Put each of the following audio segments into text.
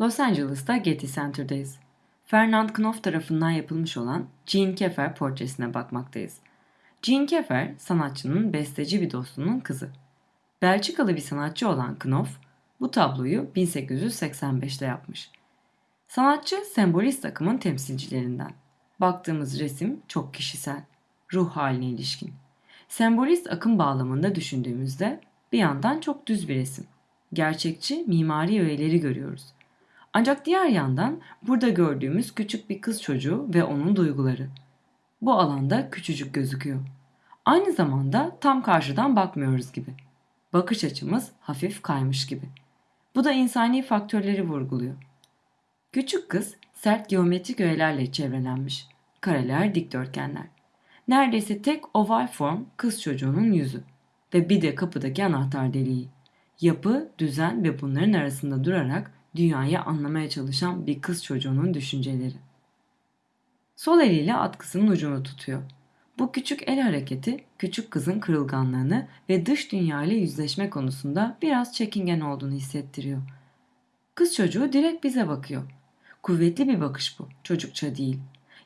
Los Angeles'ta Getty Center'dayız. Fernand Knopf tarafından yapılmış olan Jean Keffer portresine bakmaktayız. Jean Keffer, sanatçının besteci bir dostunun kızı. Belçikalı bir sanatçı olan Knopf, bu tabloyu 1885'te yapmış. Sanatçı sembolist akımın temsilcilerinden. Baktığımız resim çok kişisel, ruh haline ilişkin. Sembolist akım bağlamında düşündüğümüzde bir yandan çok düz bir resim. Gerçekçi mimari öğeleri görüyoruz. Ancak diğer yandan burada gördüğümüz küçük bir kız çocuğu ve onun duyguları. Bu alanda küçücük gözüküyor. Aynı zamanda tam karşıdan bakmıyoruz gibi. Bakış açımız hafif kaymış gibi. Bu da insani faktörleri vurguluyor. Küçük kız sert geometrik öğelerle çevrelenmiş. Kareler, dikdörtgenler. Neredeyse tek oval form kız çocuğunun yüzü ve bir de kapıdaki anahtar deliği. Yapı, düzen ve bunların arasında durarak dünyayı anlamaya çalışan bir kız çocuğunun düşünceleri. Sol eliyle atkısının ucunu tutuyor. Bu küçük el hareketi küçük kızın kırılganlığını ve dış dünya ile yüzleşme konusunda biraz çekingen olduğunu hissettiriyor. Kız çocuğu direkt bize bakıyor. Kuvvetli bir bakış bu, çocukça değil.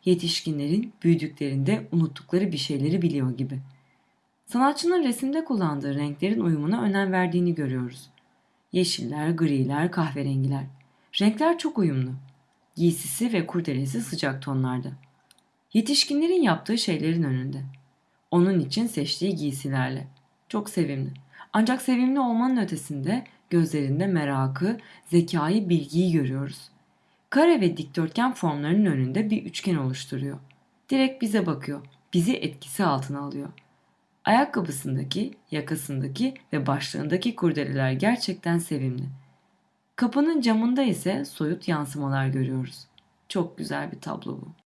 Yetişkinlerin büyüdüklerinde unuttukları bir şeyleri biliyor gibi. Sanatçının resimde kullandığı renklerin uyumuna önem verdiğini görüyoruz. Yeşiller, griler, kahverengiler. Renkler çok uyumlu. Giysisi ve kurdelesi sıcak tonlarda. Yetişkinlerin yaptığı şeylerin önünde. Onun için seçtiği giysilerle. Çok sevimli. Ancak sevimli olmanın ötesinde gözlerinde merakı, zekayı, bilgiyi görüyoruz. Kare ve dikdörtgen formlarının önünde bir üçgen oluşturuyor. Direkt bize bakıyor. Bizi etkisi altına alıyor. Ayakkabısındaki, yakasındaki ve başlığındaki kurdeleler gerçekten sevimli. Kapının camında ise soyut yansımalar görüyoruz. Çok güzel bir tablo bu.